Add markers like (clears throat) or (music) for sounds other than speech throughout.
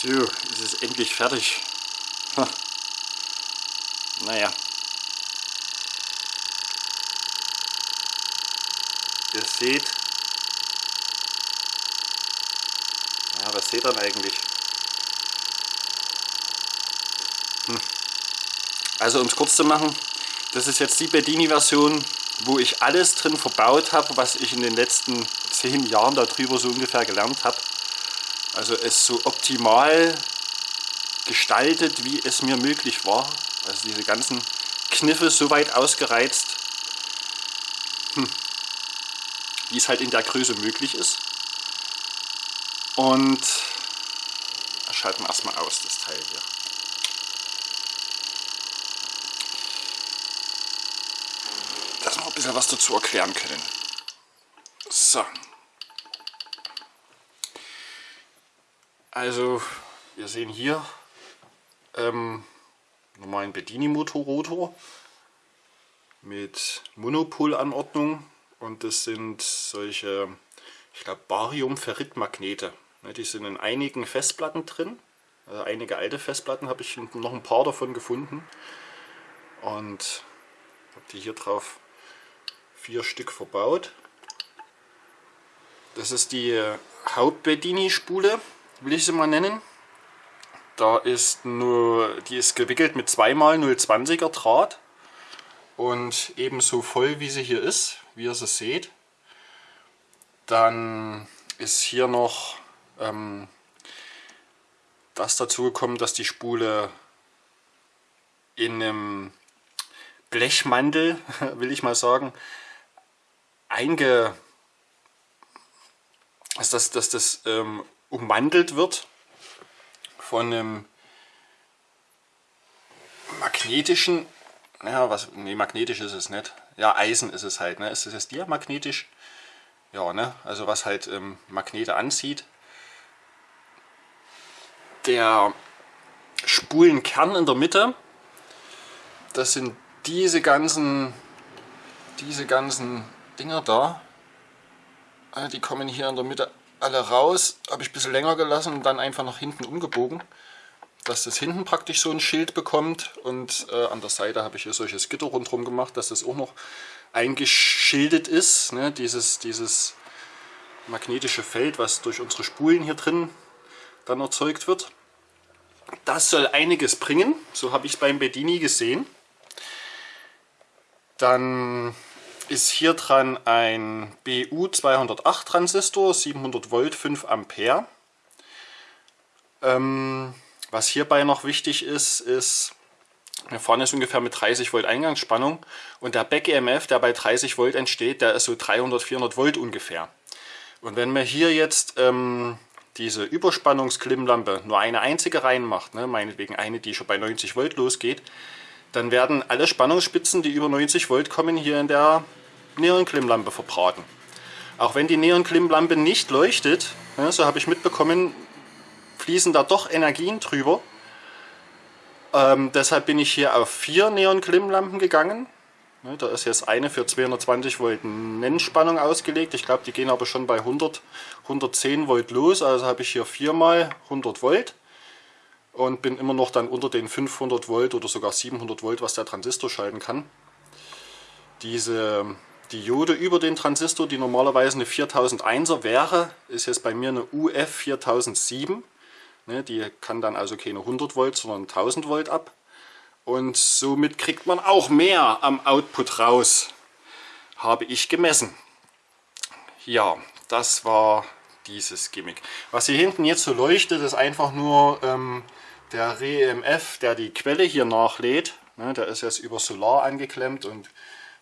So, ist es endlich fertig. Ha. Naja. Ihr seht. Ja, was seht ihr denn eigentlich? Hm. Also um es kurz zu machen, das ist jetzt die Bedini-Version, wo ich alles drin verbaut habe, was ich in den letzten zehn Jahren darüber so ungefähr gelernt habe. Also es so optimal gestaltet, wie es mir möglich war. Also diese ganzen Kniffe so weit ausgereizt, hm, wie es halt in der Größe möglich ist. Und schalten wir erstmal aus, das Teil hier. Dass wir ein bisschen was dazu erklären können. So. Also, wir sehen hier ähm, normalen Bedini-Motorrotor mit Monopol-Anordnung und das sind solche, ich glaube, Barium-Ferrit-Magnete. Ne, die sind in einigen Festplatten drin. Also einige alte Festplatten habe ich noch ein paar davon gefunden. Und habe die hier drauf vier Stück verbaut. Das ist die Hauptbedini-Spule, will ich sie mal nennen. Da ist nur, die ist gewickelt mit 2x020er Draht und ebenso voll wie sie hier ist, wie ihr sie seht. Dann ist hier noch ähm, das dazu gekommen, dass die Spule in einem Blechmantel, (laughs) will ich mal sagen, einge, dass das, dass das ähm, ummantelt wird von einem magnetischen, ja, was, nee, magnetisch ist es nicht. Ja, Eisen ist es halt, ne? Ist es jetzt diamagnetisch? Ja, ne? Also was halt ähm, Magnete anzieht. Der Spulenkern in der Mitte, das sind diese ganzen, diese ganzen Dinger da. Die kommen hier in der Mitte alle raus, habe ich ein bisschen länger gelassen und dann einfach nach hinten umgebogen, dass das hinten praktisch so ein Schild bekommt und äh, an der Seite habe ich hier solches Gitter rundherum gemacht, dass das auch noch eingeschildet ist, ne? dieses, dieses magnetische Feld, was durch unsere Spulen hier drin dann erzeugt wird. Das soll einiges bringen, so habe ich es beim Bedini gesehen. Dann ist hier dran ein BU208 Transistor, 700 Volt, 5 Ampere. Ähm, was hierbei noch wichtig ist, ist, hier vorne ist ungefähr mit 30 Volt Eingangsspannung und der Back-EMF, der bei 30 Volt entsteht, der ist so 300, 400 Volt ungefähr. Und wenn man hier jetzt ähm, diese Überspannungsklimmlampe nur eine einzige reinmacht, ne, meinetwegen eine, die schon bei 90 Volt losgeht, dann werden alle Spannungsspitzen, die über 90 Volt kommen, hier in der Neonklimmlampe verbraten. Auch wenn die Neonklimmlampe nicht leuchtet, ja, so habe ich mitbekommen, fließen da doch Energien drüber. Ähm, deshalb bin ich hier auf vier Neonklimmlampen gegangen. Ja, da ist jetzt eine für 220 Volt Nennspannung ausgelegt. Ich glaube, die gehen aber schon bei 100, 110 Volt los. Also habe ich hier viermal 100 Volt und bin immer noch dann unter den 500 Volt oder sogar 700 Volt, was der Transistor schalten kann. Diese Diode über den Transistor, die normalerweise eine 4001er wäre, ist jetzt bei mir eine UF 4007. Ne, die kann dann also keine 100 Volt, sondern 1000 Volt ab. Und somit kriegt man auch mehr am Output raus, habe ich gemessen. Ja, das war dieses Gimmick. Was hier hinten jetzt so leuchtet, ist einfach nur ähm, der REMF, der die Quelle hier nachlädt. Ne, der ist jetzt über Solar angeklemmt und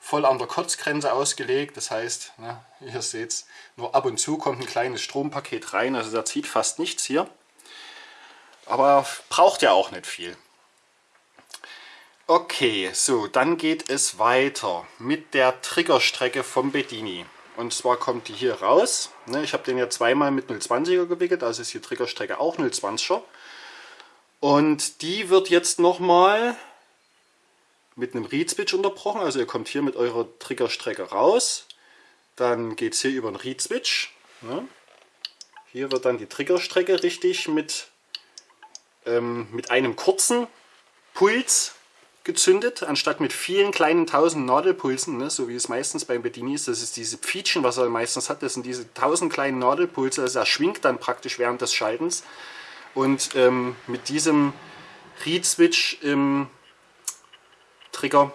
voll an der Kotzgrenze ausgelegt. Das heißt, ne, ihr seht es, nur ab und zu kommt ein kleines Strompaket rein. Also der zieht fast nichts hier. Aber braucht ja auch nicht viel. Okay, so, dann geht es weiter mit der Triggerstrecke vom Bedini. Und zwar kommt die hier raus. Ne, ich habe den ja zweimal mit 020er gewickelt, also ist die Triggerstrecke auch 020er. Und die wird jetzt nochmal mit einem Read-Switch unterbrochen. Also ihr kommt hier mit eurer Triggerstrecke raus. Dann geht es hier über einen Read-Switch. Ja. Hier wird dann die Triggerstrecke richtig mit ähm, mit einem kurzen Puls gezündet, anstatt mit vielen kleinen tausend Nadelpulsen, ne, so wie es meistens beim Bedini ist. Das ist diese Pfietschen, was er meistens hat, das sind diese tausend kleinen Nadelpulse, also er schwingt dann praktisch während des Schaltens. Und ähm, mit diesem Read-Switch im Trigger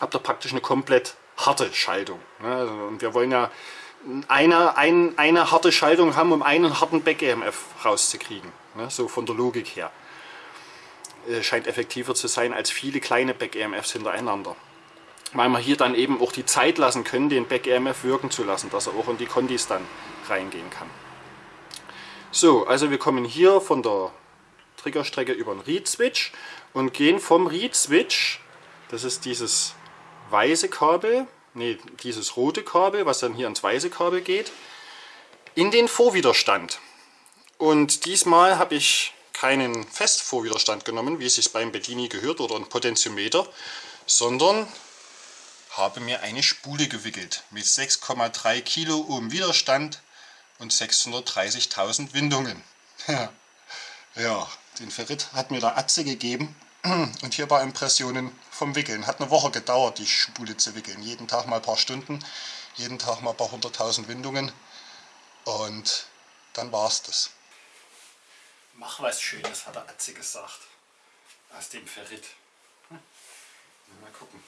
habt ihr praktisch eine komplett harte Schaltung. Ne? Also, und wir wollen ja eine, ein, eine harte Schaltung haben, um einen harten Back-EMF rauszukriegen. Ne? So von der Logik her. Äh, scheint effektiver zu sein als viele kleine Back-EMFs hintereinander. Weil wir hier dann eben auch die Zeit lassen können, den Back-EMF wirken zu lassen, dass er auch in die Kondis dann reingehen kann. So, also wir kommen hier von der Triggerstrecke über den Read-Switch und gehen vom Read-Switch, das ist dieses weiße Kabel, nee, dieses rote Kabel, was dann hier ins weiße Kabel geht, in den Vorwiderstand. Und diesmal habe ich keinen Festvorwiderstand genommen, wie es sich beim Bedini gehört, oder ein Potentiometer, sondern habe mir eine Spule gewickelt mit 6,3 Kilo Ohm Widerstand und 630.000 Windungen. (laughs) ja, den Ferrit hat mir der Atze gegeben und hier war Impressionen vom Wickeln. Hat eine Woche gedauert, die Spule zu wickeln. Jeden Tag mal ein paar Stunden, jeden Tag mal ein paar hunderttausend Windungen und dann war es das. Mach was Schönes, hat der Atze gesagt. Aus dem Ferrit. Hm. Mal gucken.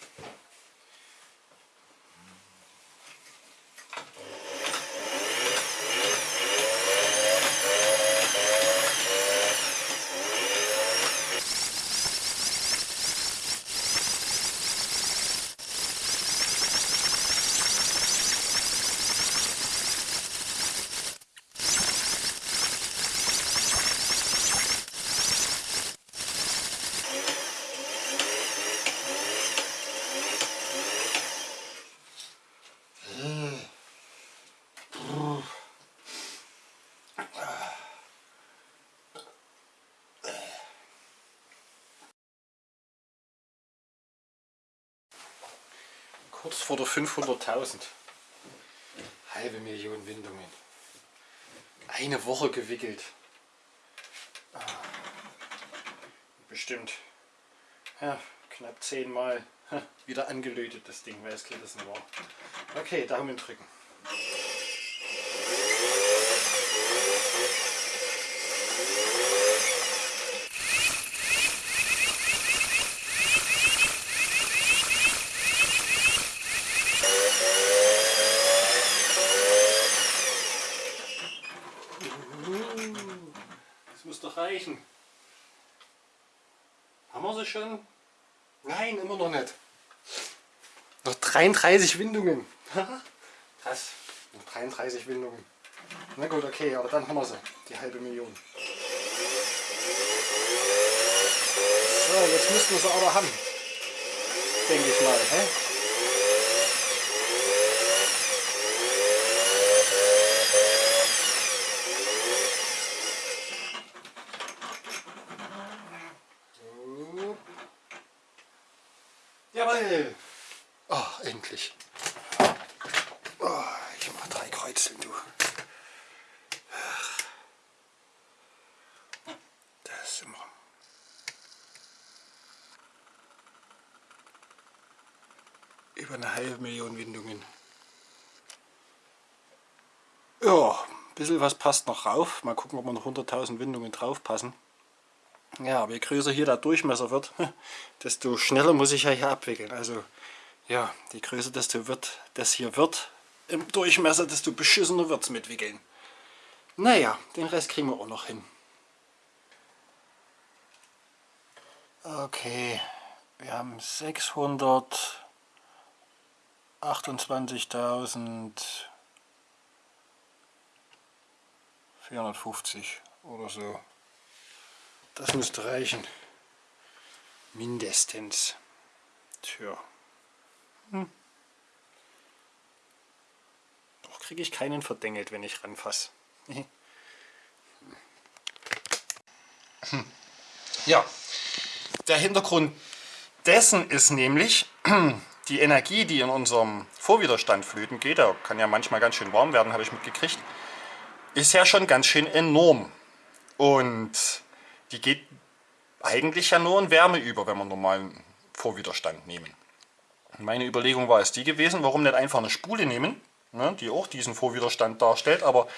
Kurz vor der 500.000. Halbe Million Windungen. Eine Woche gewickelt. Ah. Bestimmt ja, knapp zehnmal wieder angelötet das Ding, weil es gerissen war. Okay, Daumen drücken. reichen. Haben wir sie schon? Nein, immer noch nicht. Noch 33 Windungen. Krass, noch 33 Windungen. Na gut, okay, aber dann haben wir sie, die halbe Million. So, jetzt müssten wir sie aber haben. Denke ich mal. Hä? Jawohl! Oh, endlich. Oh, ich mach drei Kreuzeln, du. Das sind wir. Über eine halbe Million Windungen. Ja, ein bisschen was passt noch rauf. Mal gucken, ob wir noch 100.000 Windungen drauf passen. Ja, aber je größer hier der Durchmesser wird, (laughs) desto schneller muss ich ja hier abwickeln. Also ja, je größer desto wird, das hier wird im Durchmesser, desto beschissener wird es mit Wickeln. Naja, den Rest kriegen wir auch noch hin. Okay, wir haben 628.450 oder so. Das müsste reichen. Mindestens. Tja. Hm. Doch kriege ich keinen verdengelt, wenn ich ranfasse. (laughs) ja, der Hintergrund dessen ist nämlich, (clears throat) die Energie, die in unserem Vorwiderstand flöten geht, der kann ja manchmal ganz schön warm werden, habe ich mitgekriegt, ist ja schon ganz schön enorm. Und die geht eigentlich ja nur ein Wärmeüber, wenn wir normalen Vorwiderstand nehmen. Meine Überlegung war es die gewesen, warum nicht einfach eine Spule nehmen, ne, die auch diesen Vorwiderstand darstellt, aber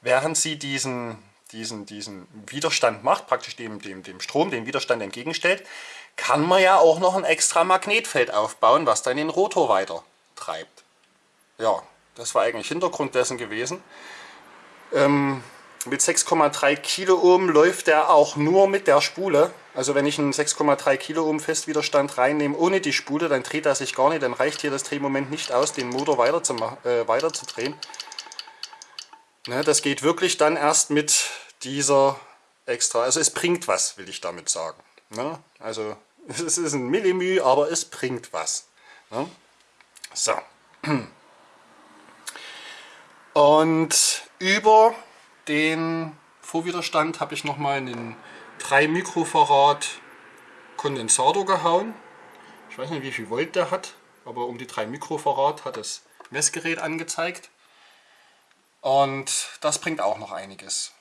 während sie diesen, diesen, diesen Widerstand macht, praktisch dem, dem, dem Strom, den Widerstand entgegenstellt, kann man ja auch noch ein extra Magnetfeld aufbauen, was dann den Rotor weiter treibt. Ja, das war eigentlich Hintergrund dessen gewesen. Ähm, mit 6,3 Kiloohm läuft der auch nur mit der Spule. Also wenn ich einen 6,3 Kiloohm Festwiderstand reinnehme ohne die Spule, dann dreht er sich gar nicht. Dann reicht hier das Drehmoment nicht aus, den Motor weiter zu, äh, weiter zu drehen. Ne, das geht wirklich dann erst mit dieser extra. Also es bringt was, will ich damit sagen. Ne? Also (laughs) es ist ein Millimü, aber es bringt was. Ne? So. (clears throat) Und über den Vorwiderstand habe ich nochmal einen 3 Mikrofarad Kondensator gehauen. Ich weiß nicht wie viel Volt der hat, aber um die 3 Mikrofarad hat das Messgerät angezeigt. Und das bringt auch noch einiges.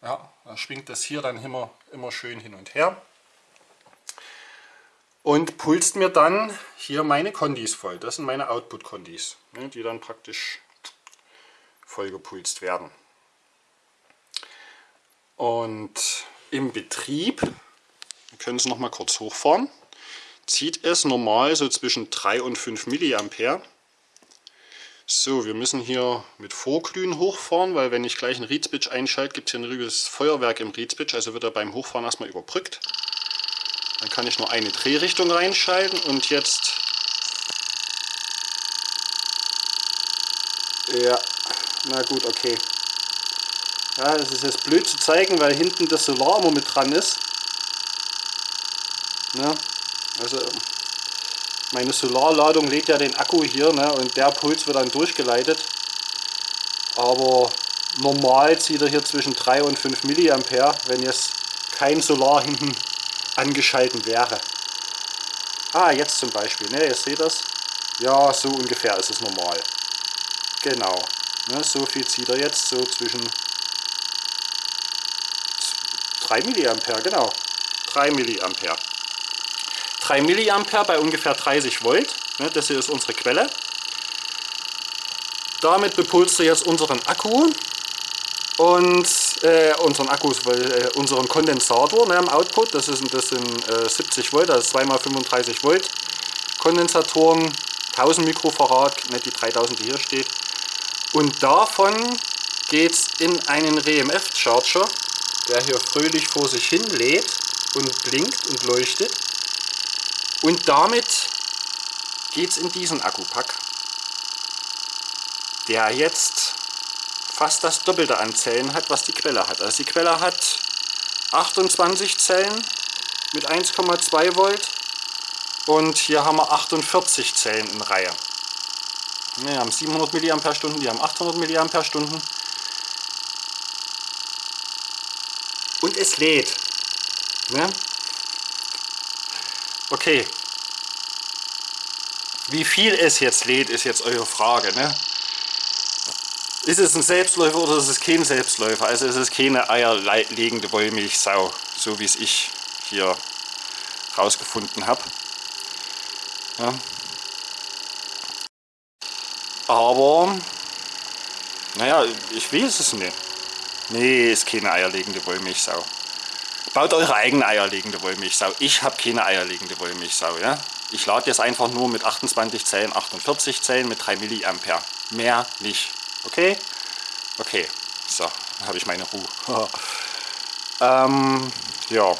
Ja, da schwingt das hier dann immer, immer schön hin und her. Und pulst mir dann hier meine Kondis voll. Das sind meine Output-Kondis, ne, die dann praktisch vollgepulst werden. Und im Betrieb, wir können es noch mal kurz hochfahren, zieht es normal so zwischen 3 und 5 mA. So, wir müssen hier mit Vorglühen hochfahren, weil wenn ich gleich einen Reed einschalte, gibt es hier ein riesiges Feuerwerk im Reed also wird er beim Hochfahren erstmal überbrückt. Dann kann ich nur eine Drehrichtung reinschalten und jetzt ja, na gut, okay. Ja, das ist jetzt blöd zu zeigen, weil hinten das Solar immer mit dran ist. Ja, also meine Solarladung lädt ja den Akku hier ne, und der Puls wird dann durchgeleitet. Aber normal zieht er hier zwischen 3 und 5 mA, wenn jetzt kein Solar (laughs) hinten angeschalten wäre. Ah, jetzt zum Beispiel, ne, ihr seht das. Ja, so ungefähr ist es normal. Genau. Ne, so viel zieht er jetzt, so zwischen 3 mA, genau. 3 mA. 3 mA bei ungefähr 30 Volt. Ne, das hier ist unsere Quelle. Damit bepulst du jetzt unseren Akku und äh, unseren Akkus, äh, unseren Kondensator ne, im Output. Das, ist, das sind äh, 70 Volt, ist 2x35 Volt Kondensatoren, 1000 Mikrofarad, nicht die 3000, die hier steht. Und davon geht es in einen RMF-Charger, der hier fröhlich vor sich hin lädt und blinkt und leuchtet. Und damit geht es in diesen Akkupack, der jetzt fast das Doppelte an Zellen hat, was die Quelle hat. Also die Quelle hat 28 Zellen mit 1,2 Volt und hier haben wir 48 Zellen in Reihe. Wir haben 700 mAh, die haben 800 mAh. Und es lädt. Ne? Okay. Wie viel es jetzt lädt, ist jetzt eure Frage. Ne? Ist es ein Selbstläufer oder ist es kein Selbstläufer? Also ist es keine eierlegende Wollmilchsau, so wie es ich hier rausgefunden habe. Ja. Aber, naja, ich weiß es nicht. Nee, ist keine eierlegende Wollmilchsau. Baut eure eigene eierlegende Wollmilchsau. Ich habe keine eierlegende Wollmilchsau. Ja? Ich lade jetzt einfach nur mit 28 Zellen, 48 Zellen mit 3 mA. Mehr nicht. Okay? Okay. So, dann habe ich meine Ruhe. (laughs) ähm, ja.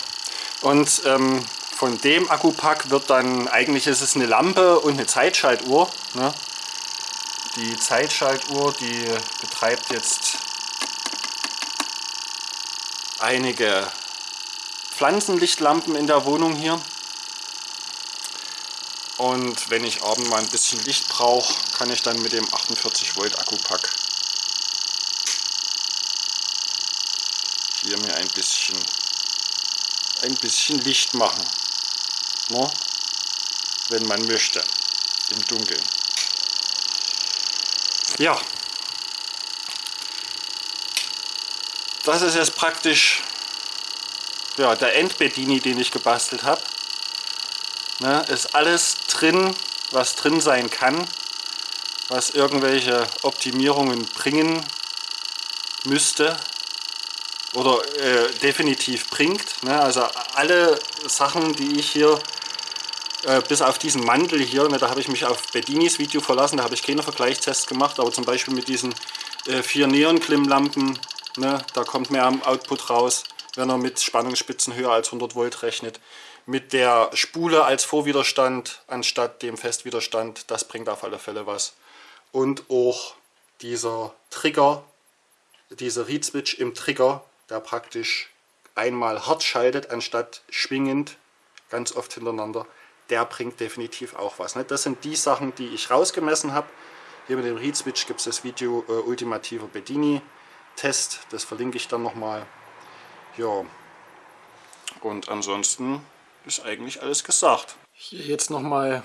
Und ähm, von dem Akkupack wird dann, eigentlich ist es eine Lampe und eine Zeitschaltuhr. Ne? Die Zeitschaltuhr, die betreibt jetzt einige Pflanzenlichtlampen in der Wohnung hier. Und wenn ich abends mal ein bisschen Licht brauche, kann ich dann mit dem 48 Volt Akkupack hier mir ein bisschen ein bisschen Licht machen. Ne? Wenn man möchte. Im Dunkeln. Ja. Das ist jetzt praktisch ja, der Endbedini, den ich gebastelt habe. Ne, ist alles drin, was drin sein kann, was irgendwelche Optimierungen bringen müsste oder äh, definitiv bringt. Ne? Also alle Sachen, die ich hier, äh, bis auf diesen Mantel hier, ne, da habe ich mich auf Bedinis Video verlassen, da habe ich keine Vergleichstests gemacht, aber zum Beispiel mit diesen äh, vier Neon-Klimmlampen, ne, da kommt mehr am Output raus, wenn er mit Spannungsspitzen höher als 100 Volt rechnet mit der Spule als Vorwiderstand anstatt dem Festwiderstand. Das bringt auf alle Fälle was. Und auch dieser Trigger, dieser Read Switch im Trigger, der praktisch einmal hart schaltet anstatt schwingend, ganz oft hintereinander, der bringt definitiv auch was. Ne? Das sind die Sachen, die ich rausgemessen habe. Hier mit dem Read Switch gibt es das Video äh, Ultimativer Bedini Test, das verlinke ich dann nochmal. Ja, und ansonsten ist eigentlich alles gesagt. Hier jetzt nochmal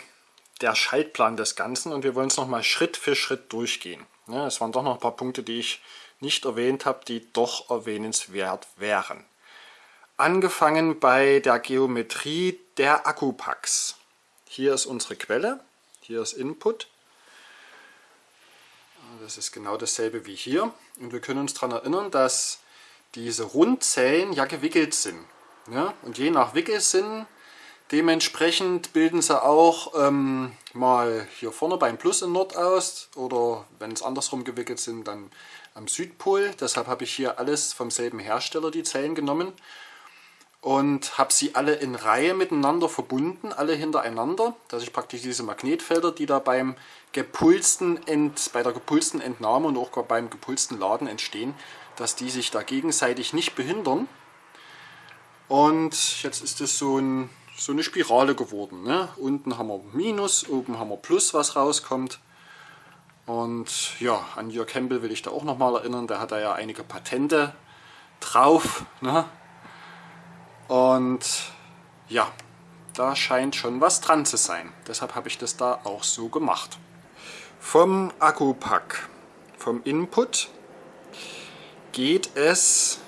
der Schaltplan des Ganzen und wir wollen es nochmal Schritt für Schritt durchgehen. Ja, es waren doch noch ein paar Punkte, die ich nicht erwähnt habe, die doch erwähnenswert wären. Angefangen bei der Geometrie der Akkupacks. Hier ist unsere Quelle, hier ist Input. Das ist genau dasselbe wie hier. Und wir können uns daran erinnern, dass diese Rundzellen ja gewickelt sind. Ja? Und je nach Wickelsinn dementsprechend bilden sie auch ähm, mal hier vorne beim Plus in Nord aus oder wenn es andersrum gewickelt sind, dann am Südpol. Deshalb habe ich hier alles vom selben Hersteller die Zellen genommen und habe sie alle in Reihe miteinander verbunden, alle hintereinander, dass ich praktisch diese Magnetfelder, die da beim gepulsten Ent, bei der gepulsten Entnahme und auch beim gepulsten Laden entstehen, dass die sich da gegenseitig nicht behindern. Und jetzt ist es so, ein, so eine Spirale geworden. Ne? Unten haben wir Minus, oben haben wir Plus, was rauskommt. Und ja, an Jörg Campbell will ich da auch nochmal erinnern, der hat da ja einige Patente drauf. Ne? Und ja, da scheint schon was dran zu sein. Deshalb habe ich das da auch so gemacht. Vom Akkupack, vom Input, geht es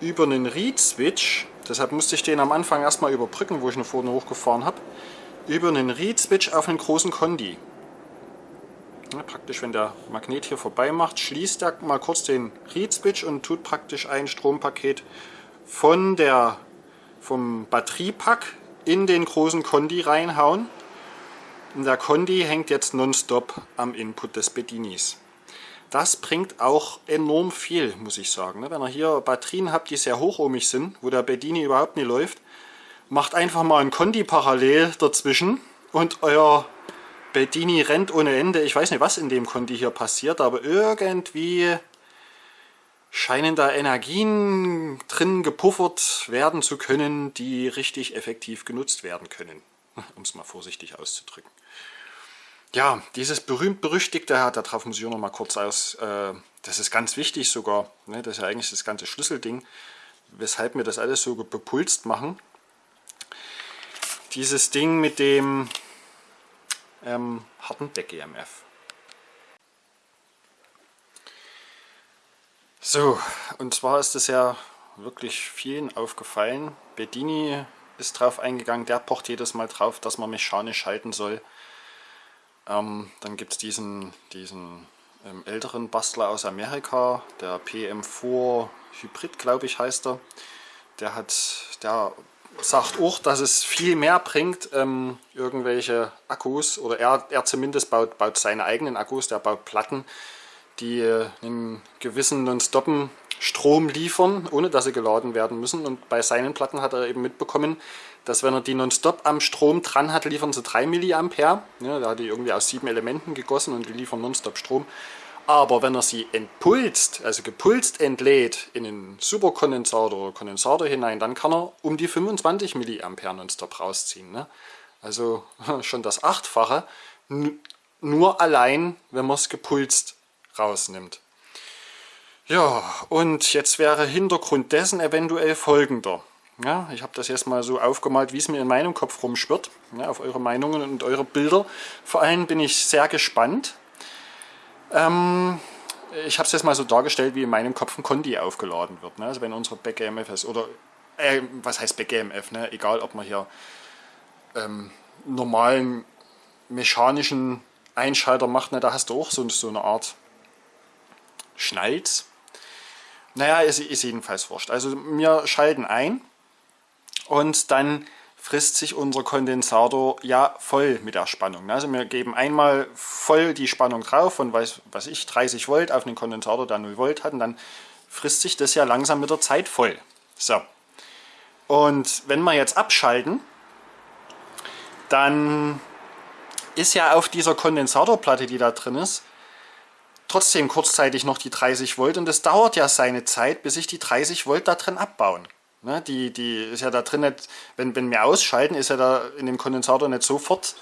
über einen Read-Switch, deshalb musste ich den am Anfang erstmal überbrücken, wo ich ihn vorne hochgefahren habe, über einen Read-Switch auf einen großen Kondi. Ja, praktisch, wenn der Magnet hier vorbei macht, schließt er mal kurz den Read-Switch und tut praktisch ein Strompaket von der, vom Batteriepack in den großen Kondi reinhauen. Und der Kondi hängt jetzt nonstop am Input des Bedinis. Das bringt auch enorm viel, muss ich sagen. Ne? Wenn ihr hier Batterien habt, die sehr hochohmig sind, wo der Bedini überhaupt nicht läuft, macht einfach mal ein Kondi parallel dazwischen und euer Bedini rennt ohne Ende. Ich weiß nicht, was in dem Kondi hier passiert, aber irgendwie scheinen da Energien drin gepuffert werden zu können, die richtig effektiv genutzt werden können, (laughs) um es mal vorsichtig auszudrücken. Ja, dieses berühmt-berüchtigte, darauf muss ich auch noch mal kurz aus, äh, das ist ganz wichtig sogar, ne, das ist ja eigentlich das ganze Schlüsselding, weshalb wir das alles so bepulst machen. Dieses Ding mit dem ähm, harten Deck-EMF. So, und zwar ist es ja wirklich vielen aufgefallen. Bedini ist drauf eingegangen, der pocht jedes Mal drauf, dass man mechanisch schalten soll. Ähm, dann gibt es diesen, diesen ähm, älteren Bastler aus Amerika, der PM4 Hybrid, glaube ich, heißt er. Der, hat, der sagt auch, dass es viel mehr bringt, ähm, irgendwelche Akkus, oder er, er zumindest baut, baut seine eigenen Akkus, der baut Platten, die äh, einen gewissen non-stoppen Strom liefern, ohne dass sie geladen werden müssen. Und bei seinen Platten hat er eben mitbekommen, dass wenn er die nonstop am Strom dran hat, liefern sie 3 mA. Ja, da hat die irgendwie aus sieben Elementen gegossen und die liefern nonstop Strom. Aber wenn er sie entpulst, also gepulst entlädt in einen Superkondensator oder Kondensator hinein, dann kann er um die 25 mA nonstop rausziehen. Ne? Also (laughs) schon das Achtfache, nur allein, wenn man es gepulst rausnimmt. Ja, und jetzt wäre Hintergrund dessen eventuell folgender. Ja, ich habe das jetzt mal so aufgemalt, wie es mir in meinem Kopf rumschwirrt, ja, auf eure Meinungen und eure Bilder. Vor allem bin ich sehr gespannt. Ähm, ich habe es jetzt mal so dargestellt, wie in meinem Kopf ein Kondi aufgeladen wird. Ne? Also wenn unsere Back-EMF ist. Oder äh, was heißt BGMF, ne? egal ob man hier ähm, normalen mechanischen Einschalter macht, ne? da hast du auch so, so eine Art Schnalz. Naja, ist, ist jedenfalls wurscht. Also wir schalten ein und dann frisst sich unser Kondensator ja voll mit der Spannung. Ne? Also wir geben einmal voll die Spannung drauf von, weiß, was ich, 30 Volt auf den Kondensator, der 0 Volt hat und dann frisst sich das ja langsam mit der Zeit voll. So. Und wenn wir jetzt abschalten, dann ist ja auf dieser Kondensatorplatte, die da drin ist, trotzdem kurzzeitig noch die 30 Volt und es dauert ja seine Zeit, bis sich die 30 Volt da drin abbauen. Ne, die, die ist ja da drin nicht, wenn, wenn wir ausschalten, ist ja da in dem Kondensator nicht sofort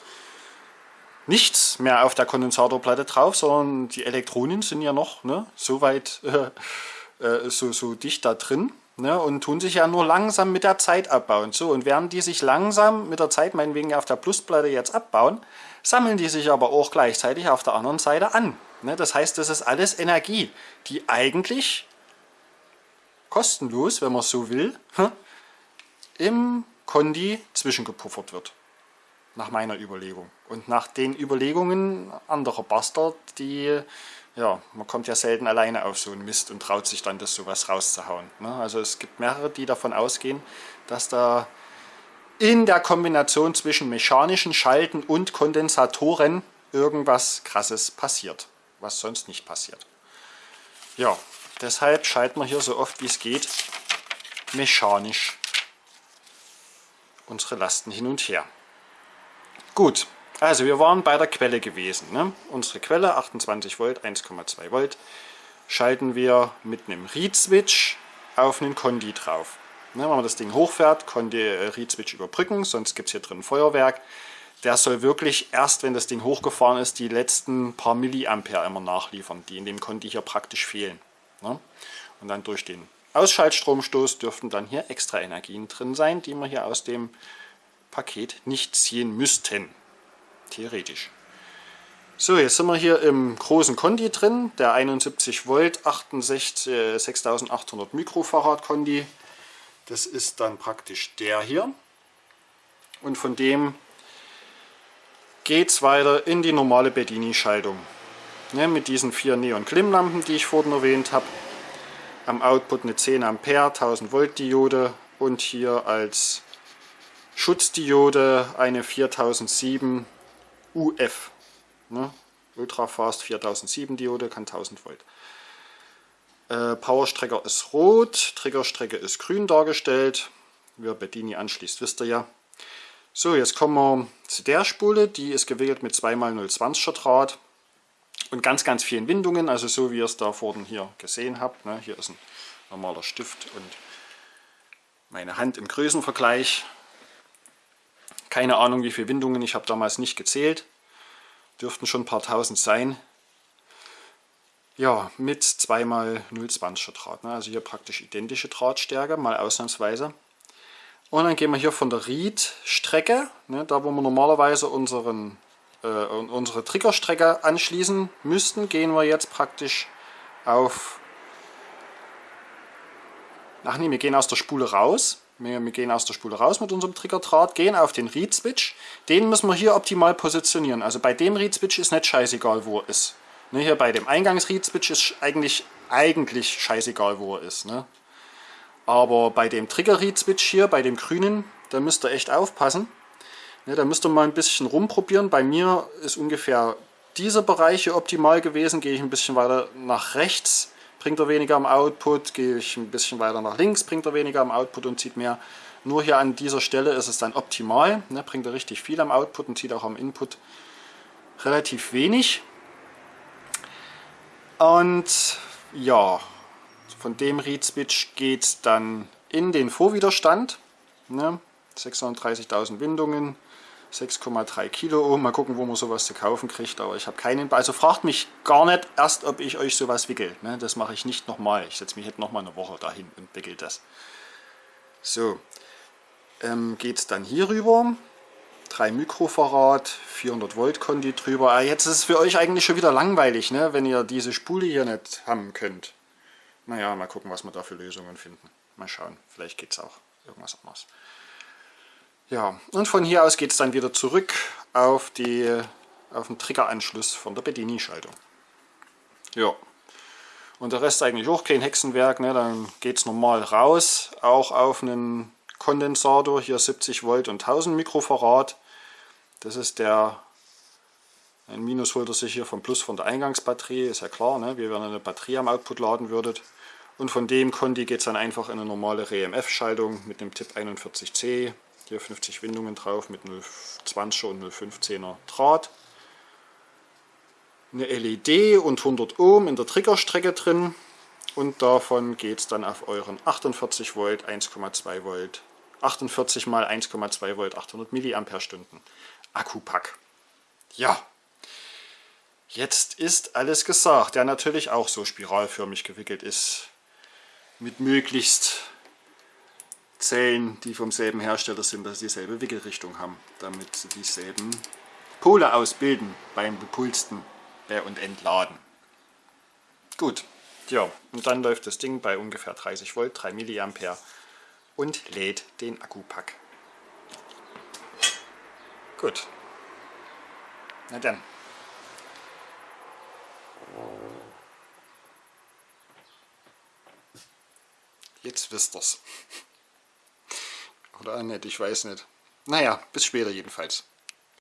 nichts mehr auf der Kondensatorplatte drauf, sondern die Elektronen sind ja noch ne, so weit, (laughs) äh, so, so dicht da drin ne, und tun sich ja nur langsam mit der Zeit abbauen. So, und während die sich langsam mit der Zeit, meinetwegen auf der Plusplatte jetzt abbauen, sammeln die sich aber auch gleichzeitig auf der anderen Seite an. Ne, das heißt, das ist alles Energie, die eigentlich kostenlos, wenn man so will, (laughs) im Kondi zwischengepuffert wird. Nach meiner Überlegung. Und nach den Überlegungen anderer Bastard, die, ja, man kommt ja selten alleine auf so einen Mist und traut sich dann das sowas rauszuhauen. Ne? Also es gibt mehrere, die davon ausgehen, dass da in der Kombination zwischen mechanischen Schalten und Kondensatoren irgendwas krasses passiert, was sonst nicht passiert. Ja, Deshalb schalten wir hier so oft wie es geht mechanisch unsere Lasten hin und her. Gut, also wir waren bei der Quelle gewesen. Ne? Unsere Quelle 28 Volt, 1,2 Volt schalten wir mit einem Read-Switch auf einen Kondi drauf. Ne, wenn man das Ding hochfährt, Kondi äh, Read-Switch überbrücken, sonst gibt es hier drin Feuerwerk. Der soll wirklich erst, wenn das Ding hochgefahren ist, die letzten paar Milliampere immer nachliefern, die in dem Kondi hier praktisch fehlen. Ne? Und dann durch den Ausschaltstromstoß dürften dann hier extra Energien drin sein, die wir hier aus dem Paket nicht ziehen müssten. Theoretisch. So, jetzt sind wir hier im großen Kondi drin, der 71 Volt 68, äh, 6800 Mikrofarad Kondi. Das ist dann praktisch der hier. Und von dem geht es weiter in die normale Bedini-Schaltung ne, mit diesen vier Neon-Klimmlampen, die ich vorhin erwähnt habe. Am Output eine 10 Ampere 1000 Volt Diode und hier als Schutzdiode eine 4007 UF. Ne, Ultrafast 4007 Diode, kann 1000 Volt. Äh, Powerstrecker ist rot, Triggerstrecke ist grün dargestellt. Wer Bedini anschließt, wisst ihr ja. So, jetzt kommen wir zu der Spule. Die ist gewählt mit 2x020er Draht und ganz, ganz vielen Windungen, also so wie ihr es da vorne hier gesehen habt. Ne? Hier ist ein normaler Stift und meine Hand im Größenvergleich. Keine Ahnung wie viele Windungen, ich habe damals nicht gezählt. Dürften schon ein paar tausend sein. Ja, mit 2x020er Draht. Ne? Also hier praktisch identische Drahtstärke, mal ausnahmsweise. Und dann gehen wir hier von der Reed-Strecke, ne, da wo wir normalerweise unseren äh, unsere Triggerstrecke anschließen müssten, gehen wir jetzt praktisch auf... Ach nee, wir gehen aus der Spule raus. Wir, wir gehen aus der Spule raus mit unserem Triggerdraht, gehen auf den Read-Switch. Den müssen wir hier optimal positionieren. Also bei dem Read-Switch ist nicht scheißegal, wo er ist. Ne, hier bei dem Eingangs-Read-Switch ist eigentlich, eigentlich scheißegal, wo er ist. Ne? Aber bei dem Trigger-Read-Switch hier, bei dem grünen, da müsst ihr echt aufpassen. Ja, da müsst ihr mal ein bisschen rumprobieren. Bei mir ist ungefähr dieser Bereich hier optimal gewesen. Gehe ich ein bisschen weiter nach rechts, bringt er weniger am Output. Gehe ich ein bisschen weiter nach links, bringt er weniger am Output und zieht mehr. Nur hier an dieser Stelle ist es dann optimal. Ne, bringt er richtig viel am Output und zieht auch am Input relativ wenig. Und ja, von dem Read Switch geht es dann in den Vorwiderstand. Ne, 630.000 Windungen, 6,3 Kilo. Mal gucken, wo man sowas zu kaufen kriegt. Aber ich habe keinen. Also fragt mich gar nicht erst, ob ich euch sowas wickel. Ne? Das mache ich nicht nochmal. Ich setze mich jetzt nochmal eine Woche dahin und wickel das. So. Ähm, Geht es dann hier rüber. 3 Mikrofarad, 400 Volt Kondi drüber. Ah, jetzt ist es für euch eigentlich schon wieder langweilig, ne? wenn ihr diese Spule hier nicht haben könnt. Naja, mal gucken, was wir da für Lösungen finden. Mal schauen, vielleicht geht es auch. irgendwas anderes. Ja, und von hier aus geht es dann wieder zurück auf, die, auf den Triggeranschluss von der Bedini-Schaltung. Ja, und der Rest eigentlich auch kein Hexenwerk, ne? dann geht es normal raus, auch auf einen Kondensator, hier 70 Volt und 1000 Mikrofarad. Das ist der, ein Minus holt er sich hier vom Plus von der Eingangsbatterie, ist ja klar, ne? wie wenn ihr eine Batterie am Output laden würdet. Und von dem Conti geht es dann einfach in eine normale RMF-Schaltung mit dem Tipp 41C, hier 50 Windungen drauf mit 0,20er und 0,15er Draht. Eine LED und 100 Ohm in der Triggerstrecke drin. Und davon geht es dann auf euren 48 Volt, 1,2 Volt, 48 mal 1,2 Volt, 800 Milliampere Stunden Akkupack. Ja, jetzt ist alles gesagt, der natürlich auch so spiralförmig gewickelt ist, mit möglichst Zellen, die vom selben Hersteller sind, dass sie dieselbe Wickelrichtung haben, damit sie dieselben Pole ausbilden beim bepulsten und Entladen. Gut, ja, und dann läuft das Ding bei ungefähr 30 Volt, 3 Milliampere und lädt den Akkupack. Gut. Na dann. Jetzt wisst ihr's. Oder nicht, ich weiß nicht. Naja, bis später jedenfalls.